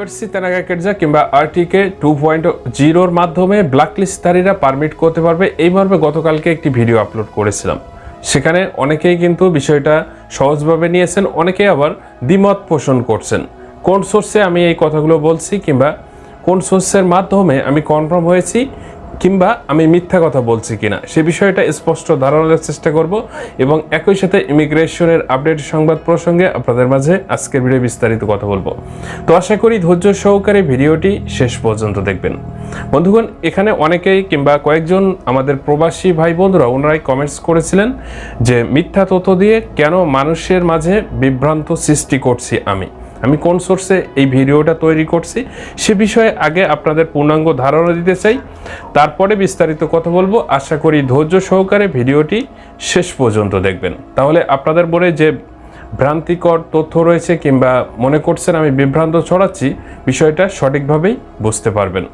লাইবার্সি তেনাগা কেটজা কিংবা আরটিকে two point জিরোর মাধ্যমে ব্ল্যাকলিস্টধারীরা পারমিট করতে পারবে। এই মর্মে গতকালকে একটি ভিডিও আপলোড করেছিলাম। সেখানে অনেকেই কিন্তু বিষয়টা সহজভাবে নিয়েছেন, অনেকেই আবার দ্বিমত পোষণ করছেন। কোন সোর্সে আমি এই কথাগুলো বলছি কিংবা কোন সোর্সের মাধ্যমে আমি কনফার্ম হয়েছি কিংবা আমি মিথ্যা কথা বলছি কিনা, সে বিষয়টা স্পষ্ট ধারণার চেষ্টা করব এবং একই সাথে ইমিগ্রেশনের আপডেট সংবাদ প্রসঙ্গে আপনাদের মাঝে আজকের ভিডিও বিস্তারিত কথা বলব। তো আশা করি ধৈর্য সহকারে ভিডিওটি শেষ পর্যন্ত দেখবেন। বন্ধুগণ, এখানে অনেকেই কিংবা কয়েকজন আমাদের প্রবাসী ভাই বন্ধুরা ওনারাই কমেন্টস করেছিলেন যে, মিথ্যা তথ্য দিয়ে কেন মানুষের মাঝে বিভ্রান্ত সৃষ্টি করছি আমি? আমি কোন সোর্সে এই ভিডিওটা তৈরি করছি সে বিষয়ে আগে আপনাদের পূর্ণাঙ্গ ধারণা দিতে চাই। তারপরে বিস্তারিত কথা বলব। আশা করি ধৈর্য সহকারে ভিডিওটি শেষ পর্যন্ত দেখবেন। তাহলে আপনাদের বলে যে ভ্রান্তিকর তথ্য রয়েছে কিংবা মনে করছেন আমি বিভ্রান্ত ছড়াচ্ছি বিষয়টা সঠিকভাবেই বুঝতে পারবেন।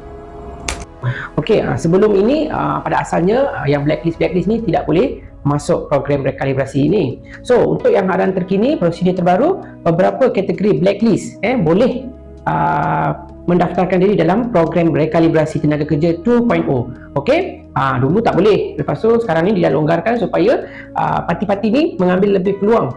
Okey, sebelum ini uh, pada asalnya uh, yang blacklist blacklist ni tidak boleh masuk program rekalibrasi ini. So, untuk yang arahan terkini, prosedur terbaru, beberapa kategori blacklist eh boleh uh, mendaftarkan diri dalam program rekalibrasi tenaga kerja 2.0. Okey? Uh, dulu tak boleh. Lepas tu sekarang ni dia longgarkan supaya uh, parti-parti ni mengambil lebih peluang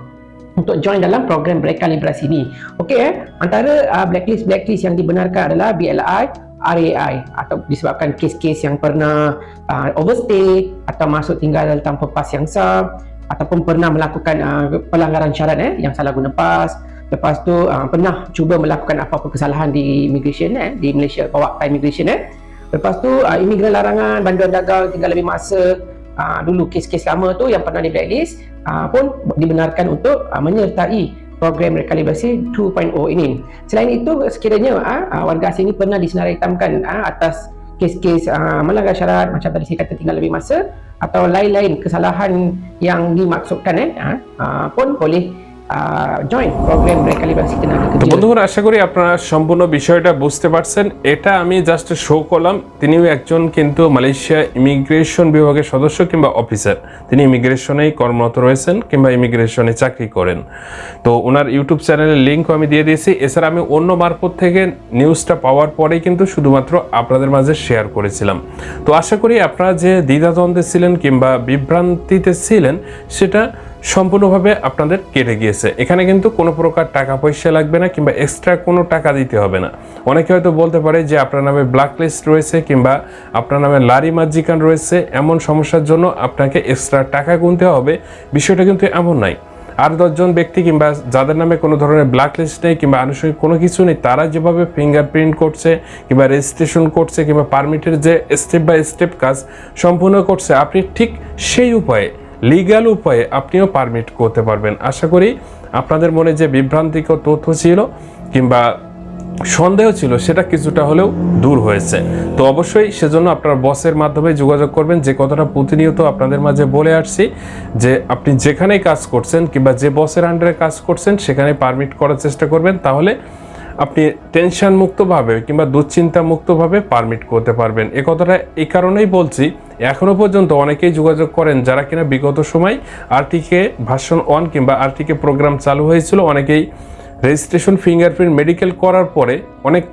untuk join dalam program rekalibrasi ni. Okey eh, antara uh, blacklist blacklist yang dibenarkan adalah BLI, RAI atau disebabkan kes-kes yang pernah uh, overstay atau masuk tinggal tanpa pas yang sah ataupun pernah melakukan uh, pelanggaran syarat eh yang salah guna pas. Lepas tu uh, pernah cuba melakukan apa-apa kesalahan di immigration eh di Malaysia bawa ke immigration eh. Lepas tu uh, imigran larangan banduan dagang tinggal lebih masa uh, dulu kes-kes lama tu yang pernah di blacklist uh, pun dibenarkan untuk uh, menyertai program rekalibrasi 2.0 ini. Selain itu, sekiranya uh, warga asing ini pernah disinar hitamkan uh, atas kes-kes uh, melanggar syarat macam tadi saya kata tinggal lebih masa atau lain-lain kesalahan yang dimaksudkan eh, uh, pun boleh তো বন্ধুরা আশা করি আপনারা সম্পূর্ণ বিষয়টা বুঝতে পারছেন। এটা আমি জাস্ট শো করলাম। তিনিও একজন কিন্তু মালয়েশিয়া ইমিগ্রেশন বিভাগের সদস্য কিংবা অফিসার তিনি ইমিগ্রেশনেই কর্মরত রয়েছেন কিংবা ইমিগ্রেশনে চাকরি করেন। তো ওনার ইউটিউব চ্যানেলের লিঙ্কও আমি দিয়ে দিয়েছি। এছাড়া আমি অন্য মারফত থেকে নিউজটা পাওয়ার পরেই কিন্তু শুধুমাত্র আপনাদের মাঝে শেয়ার করেছিলাম। তো আশা করি আপনারা যে দ্বিধাদ্বন্দ্বে ছিলেন কিংবা বিভ্রান্তিতে ছিলেন সেটা সম্পূর্ণভাবে আপনাদের কেটে গিয়েছে। এখানে কিন্তু কোনো প্রকার টাকা পয়সা লাগবে না কিংবা এক্সট্রা কোনো টাকা দিতে হবে না। অনেকে হয়তো বলতে পারে যে আপনার নামে ব্ল্যাক লিস্ট রয়েছে কিংবা আপনার নামে লারি মার্জিকান রয়েছে, এমন সমস্যার জন্য আপনাকে এক্সট্রা টাকা গুনতে হবে। বিষয়টা কিন্তু এমন নাই আর দশজন ব্যক্তি কিংবা যাদের নামে কোনো ধরনের ব্ল্যাক লিস্ট নেই কিংবা আনুষঙ্গিক কোনো কিছু নেই, তারা যেভাবে ফিঙ্গারপ্রিন্ট করছে কিংবা রেজিস্ট্রেশন করছে কিংবা পারমিটের যে স্টেপ বাই স্টেপ কাজ সম্পূর্ণ করছে, আপনি ঠিক সেই উপায়ে লিগ্যাল উপায়ে আপনিও পারমিট করতে পারবেন। আশা করি আপনাদের মনে যে বিভ্রান্তিকর তথ্য ছিল কিংবা সন্দেহ ছিল, সেটা কিছুটা হলেও দূর হয়েছে। তো অবশ্যই সেজন্য আপনার বসের মাধ্যমে যোগাযোগ করবেন। যে কথাটা প্রতিনিয়ত আপনাদের মাঝে বলে আসছি, যে আপনি যেখানেই কাজ করছেন কিংবা যে বসের আন্ডারে কাজ করছেন, সেখানে পারমিট করার চেষ্টা করবেন। তাহলে আপনি টেনশন মুক্তভাবে কিংবা দুশ্চিন্তা মুক্তভাবে পারমিট করতে পারবেন। এ কথাটা এই কারণেই বলছি, এখনও পর্যন্ত অনেকেই যোগাযোগ করেন যারা কিনা বিগত সময় আরটিকে ভাষণ ওয়ান কিংবা আরটিকে প্রোগ্রাম চালু হয়েছিল। অনেকেই রেজিস্ট্রেশন ফিঙ্গারপ্রিন্ট মেডিকেল করার পরে অনেক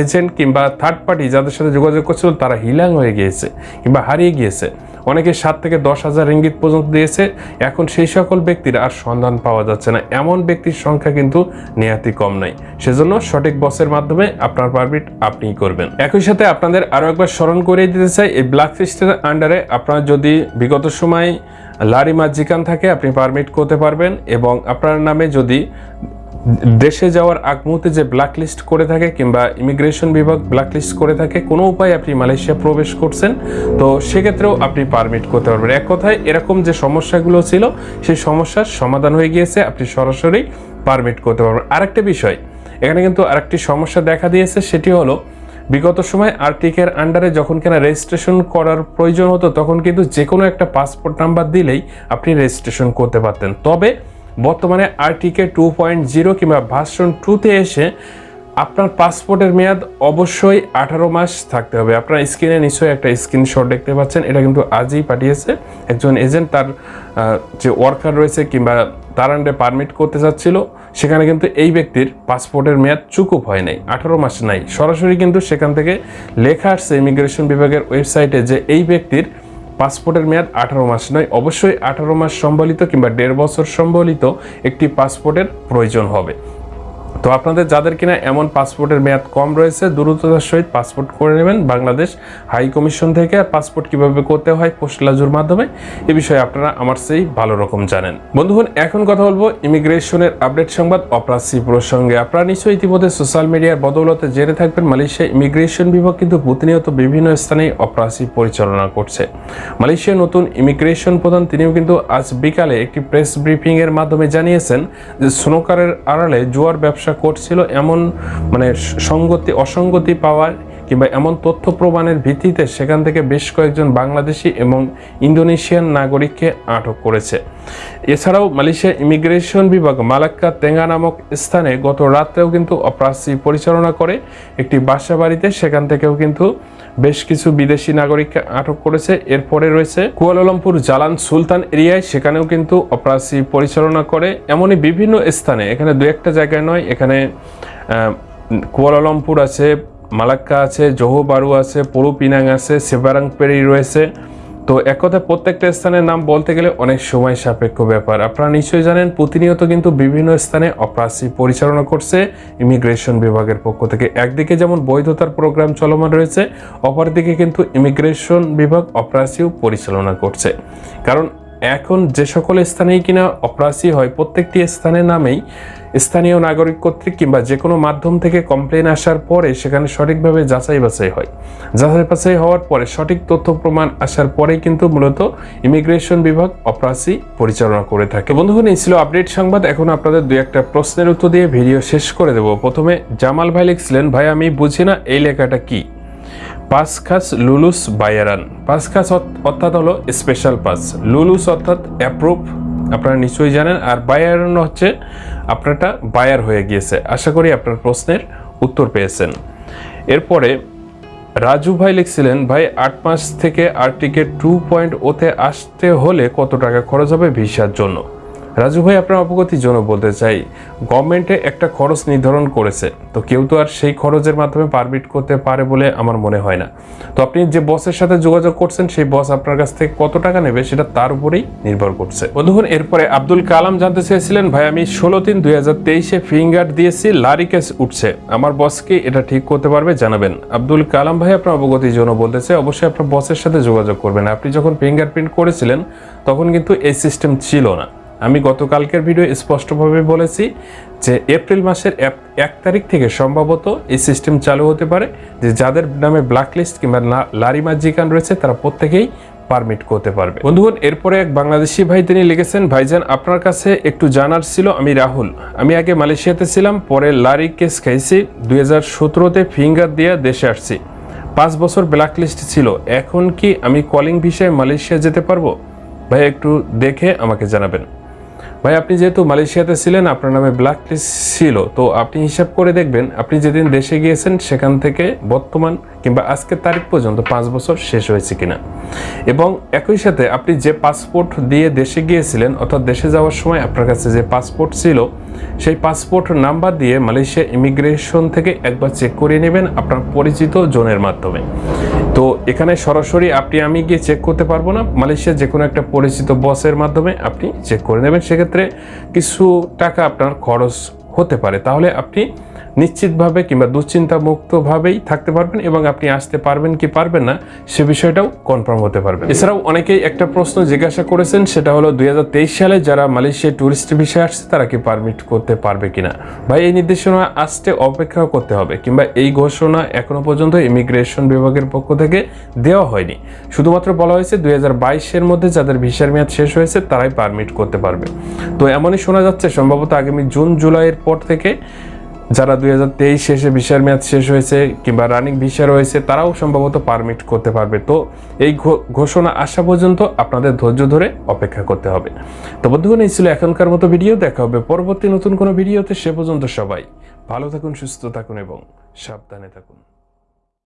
এজেন্ট কিংবা থার্ড পার্টি যাদের সাথে যোগাযোগ করছিল, তারা হিলাং হয়ে গিয়েছে কিংবা হারিয়ে গিয়েছে। অনেকে সাত থেকে দশ হাজার রিঙ্গিত পর্যন্ত দিয়েছে। এখন সেই সকল ব্যক্তির আর সন্ধান পাওয়া যাচ্ছে না। এমন ব্যক্তির সংখ্যা কিন্তু নেহাতি কম নাই সেজন্য সঠিক বসের মাধ্যমে আপনার পারমিট আপনিই করবেন। একই সাথে আপনাদের আরও একবার স্মরণ করিয়ে দিতে চাই, এই ব্ল্যাক লিস্টের আন্ডারে আপনার যদি বিগত সময় লারি মাজিকান থাকে, আপনি পারমিট করতে পারবেন এবং আপনার নামে যদি দেশে যাওয়ার আগ মুহূর্তে যে ব্ল্যাকলিস্ট করে থাকে কিংবা ইমিগ্রেশন বিভাগ ব্ল্যাকলিস্ট করে থাকে, কোনো উপায় আপনি মালয়েশিয়া প্রবেশ করছেন, তো সেক্ষেত্রেও আপনি পারমিট করতে পারবেন। এক কথায়, এরকম যে সমস্যাগুলো ছিল, সেই সমস্যার সমাধান হয়ে গিয়েছে, আপনি সরাসরি পারমিট করতে পারবেন। আরেকটা বিষয়, এখানে কিন্তু আরেকটি সমস্যা দেখা দিয়েছে, সেটি হলো, বিগত সময় আরটিকের আন্ডারে যখন কিনা রেজিস্ট্রেশন করার প্রয়োজন হতো, তখন কিন্তু যে কোনো একটা পাসপোর্ট নাম্বার দিলেই আপনি রেজিস্ট্রেশন করতে পারতেন। তবে বর্তমানে আরটিকে টু পয়েন্ট জিরো কিংবা ভার্সন টুতে এসে আপনার পাসপোর্টের মেয়াদ অবশ্যই আঠারো মাস থাকতে হবে। আপনার স্ক্রিনে নিশ্চয়ই একটা স্ক্রিনশট দেখতে পাচ্ছেন। এটা কিন্তু আজই পাঠিয়েছে। একজন এজেন্ট তার যে ওয়ার্কার রয়েছে কিংবা তার আন্ডে পারমিট করতে চাচ্ছিল, সেখানে কিন্তু এই ব্যক্তির পাসপোর্টের মেয়াদ চুকুপ হয় নাই, আঠারো মাস নাই। সরাসরি কিন্তু সেখান থেকে লেখা আসছে ইমিগ্রেশন বিভাগের ওয়েবসাইটে যে এই ব্যক্তির পাসপোর্টের মেয়াদ আঠারো মাস নয়। অবশ্যই আঠারো মাস সম্বলিত কিংবা দেড় বছর সম্বলিত একটি পাসপোর্টের প্রয়োজন হবে। তো আপনাদের যাদের কিনা এমন পাসপোর্টের মেয়াদ কম রয়েছে, দ্রুততার সহিত পাসপোর্ট করে নেবেন বাংলাদেশ হাই কমিশন থেকে। আর পাসপোর্ট কীভাবে করতে হয়, পোস্টলাজুর মাধ্যমে এ বিষয়ে আপনারা আমার সেই ভালো রকম জানেন। বন্ধুগণ, এখন কথা বলব ইমিগ্রেশনের আপডেট সংবাদ অপরাসি প্রসঙ্গে। আপনারা নিশ্চয়ই ইতিমধ্যে সোশ্যাল মিডিয়ার বদৌলতে জেনে থাকবেন, মালয়েশিয়া ইমিগ্রেশন বিভাগ কিন্তু প্রতিনিয়ত বিভিন্ন স্থানে অপরাসি পরিচালনা করছে। মালয়েশিয়ার নতুন ইমিগ্রেশন প্রধান তিনিও কিন্তু আজ বিকালে একটি প্রেস ব্রিফিং এর মাধ্যমে জানিয়েছেন যে স্নোকারের আড়ালে জুয়ার ব্যবসা করছিল এমন মানে সঙ্গতি অসঙ্গতি পাওয়ার কিংবা এমন তথ্য প্রমাণের ভিত্তিতে সেখান থেকে বেশ কয়েকজন বাংলাদেশি এবং ইন্দোনেশিয়ান নাগরিককে আটক করেছে। এছাড়াও মালয়েশিয়া ইমিগ্রেশন বিভাগ মালাক্কা তেঙ্গা নামক স্থানে গত রাত্রেও কিন্তু অপরাধী পরিচালনা করে একটি বাসা বাড়িতে সেখান থেকেও কিন্তু বেশ কিছু বিদেশি নাগরিককে আটক করেছে। এরপরে রয়েছে কুয়ালালামপুর জালান সুলতান এরিয়ায় সেখানেও কিন্তু অপরাধী পরিচালনা করে। এমনই বিভিন্ন স্থানে, এখানে দু একটা জায়গায় নয়, এখানে কুয়ালালামপুর আছে মালাক্কা আছে, জহু বারু আছে, পরু পিনাং আছে সেবারাংপেরি রয়েছে। তো এক কথায় প্রত্যেকটা স্থানের নাম বলতে গেলে অনেক সময় সাপেক্ষ ব্যাপার। আপনারা নিশ্চয়ই জানেন, প্রতিনিয়ত কিন্তু বিভিন্ন স্থানে অপ্রাসী পরিচালনা করছে ইমিগ্রেশন বিভাগের পক্ষ থেকে। একদিকে যেমন বৈধতার প্রোগ্রাম চলমান রয়েছে, অপরদিকে কিন্তু ইমিগ্রেশন বিভাগ অপরাধীও পরিচালনা করছে। কারণ এখন যে সকল স্থানেই কিনা অপ্রাসী হয়, প্রত্যেকটি স্থানের নামেই স্থানীয় নাগরিক কর্তৃক কিংবা যে কোনো মাধ্যম থেকে কমপ্লেন আসার পরে সেখানে সঠিকভাবে যাচাই বাছাই হয়। যাচাই বাছাই হওয়ার পরে সঠিক তথ্য প্রমাণ আসার পরেই কিন্তু মূলত ইমিগ্রেশন বিভাগ অপরাধী পরিচালনা করে থাকে। বন্ধুগণ, এই ছিল আপডেট সংবাদ। এখন আপনাদের দুই একটা প্রশ্নের উত্তর দিয়ে ভিডিও শেষ করে দেব। প্রথমে, জামাল ভাই লিখছিলেন, ভাই, আমি বুঝি না এই লেখাটা কি? পাস খাস লুলুস বায়ারান। পাস খাস অর্থাৎ হলো স্পেশাল পাস লুলুস অর্থাৎ অ্যাপ্রুভ আপনারা নিশ্চয়ই জানেন। আর বায়ারান হচ্ছে আপনারটা বায়ার হয়ে গিয়েছে। আশা করি আপনার প্রশ্নের উত্তর পেয়েছেন। এরপরে রাজু ভাই লিখছিলেন, ভাই, আট মাস থেকে আর্টিকে টু পয়েন্ট ওতে আসতে হলে কত টাকা খরচ হবে ভিসার জন্য? রাজু ভাই, আপনার অবগতির জন্য বলতে চাই গভর্নমেন্টে একটা খরচ নির্ধারণ করেছে, তো কেউ তো আর সেই খরচের মাধ্যমে পারমিট করতে পারে বলে আমার মনে হয় না। তো আপনি যে বসের সাথে যোগাযোগ করছেন, সেই বস আপনার কাছ থেকে কত টাকা নেবে সেটা তার উপরেই নির্ভর করছে। বন্ধুগণ এরপরে আব্দুল কালাম জানতে চেয়েছিলেন, ভাই, আমি ষোলো তিন দুই হাজার তেইশে ফিঙ্গার দিয়েছি, লারি কেস উঠছে। আমার বসকে এটা ঠিক করতে পারবে? জানাবেন। আব্দুল কালাম ভাই, আপনার অবগতির জন্য বলতে চাই, অবশ্যই আপনার বসের সাথে যোগাযোগ করবেন। আপনি যখন ফিঙ্গারপ্রিন্ট করেছিলেন, তখন কিন্তু এই সিস্টেম ছিল না। আমি গতকালকের ভিডিও স্পষ্টভাবে বলেছি যে এপ্রিল মাসের এক- তারিখ থেকে সম্ভবত এই সিস্টেম চালু হতে পারে, যে যাদের নামে ব্ল্যাক লিস্ট কিংবা লারিমা জিকান রয়েছে, তারা প্রত্যেকেই পারমিট করতে পারবে। বন্ধুগণ, এরপরে এক বাংলাদেশি ভাই তিনি লিখেছেন, ভাইজান, আপনার কাছে একটু জানার ছিল, আমি রাহুল। আমি আগে মালয়েশিয়াতে ছিলাম, পরে লারি কেস খাইছি, দুই হাজার সতেরোতে ফিঙ্গার দিয়ে দেশে আসছি। পাঁচ বছর ব্ল্যাক লিস্ট ছিল, এখন কি আমি কলিং ভিসায় মালয়েশিয়া যেতে পারব? ভাই, একটু দেখে আমাকে জানাবেন। ভাই, আপনি যেহেতু মালয়েশিয়াতে ছিলেন, আপনার নামে ব্ল্যাক লিস্ট ছিল, তো আপনি হিসাব করে দেখবেন, আপনি যেদিন দেশে গিয়েছেন, সেখান থেকে বর্তমান কিংবা আজকের তারিখ পর্যন্ত পাঁচ বছর শেষ হয়েছে কিনা। এবং একই সাথে আপনি যে পাসপোর্ট দিয়ে দেশে গিয়েছিলেন অর্থাৎ দেশে যাওয়ার সময় আপনার কাছে যে পাসপোর্ট ছিল, সেই পাসপোর্ট নাম্বার দিয়ে মালয়েশিয়া ইমিগ্রেশন থেকে একবার চেক করিয়ে নেবেন আপনার পরিচিত জনের মাধ্যমে। তো এখানে সরাসরি আপনি, আমি গিয়ে চেক করতে পারব না। মালয়েশিয়া যে কোনো একটা পরিচিত বসের মাধ্যমে আপনি চেক করে নেবেন। সেক্ষেত্রে কিছু টাকা আপনার খরচ হতে পারে। তাহলে আপনি নিশ্চিতভাবে কিংবা দুশ্চিন্তা মুক্তভাবেই থাকতে পারবেন এবং আপনি আসতে পারবেন কি পারবেন না, সে বিষয়টাও কনফার্ম হতে পারবেন। এছাড়াও অনেকেই একটা প্রশ্ন জিজ্ঞাসা করেছেন, সেটা হলো দু হাজার তেইশ সালে যারা মালয়েশিয়ায় ট্যুরিস্ট ভিসায় আসছে, তারা কি পারমিট করতে পারবে কিনা? ভাই, এই নির্দেশনা আসতে অপেক্ষা করতে হবে, কিংবা এই ঘোষণা এখনও পর্যন্ত ইমিগ্রেশন বিভাগের পক্ষ থেকে দেওয়া হয়নি। শুধুমাত্র বলা হয়েছে দুই এর মধ্যে যাদের ভিসার মেয়াদ শেষ হয়েছে, তারাই পারমিট করতে পারবে। তো এমনই শোনা যাচ্ছে, সম্ভবত আগামী জুন, জুলাইয়ের পর থেকে যারা দুই হাজার তেইশ শেষে ভিসার মেয়াদ শেষ হয়েছে কিংবা রানিং ভিসা রয়েছে, তারাও সম্ভবত পারমিট করতে পারবে। তো এই ঘোষণা আসা পর্যন্ত আপনাদের ধৈর্য ধরে অপেক্ষা করতে হবে। তো বন্ধুগণ, এই ছিল এখনকার মতো ভিডিও। দেখা হবে পরবর্তী নতুন কোনো ভিডিওতে। সে পর্যন্ত সবাই ভালো থাকুন, সুস্থ থাকুন এবং সাবধানে থাকুন।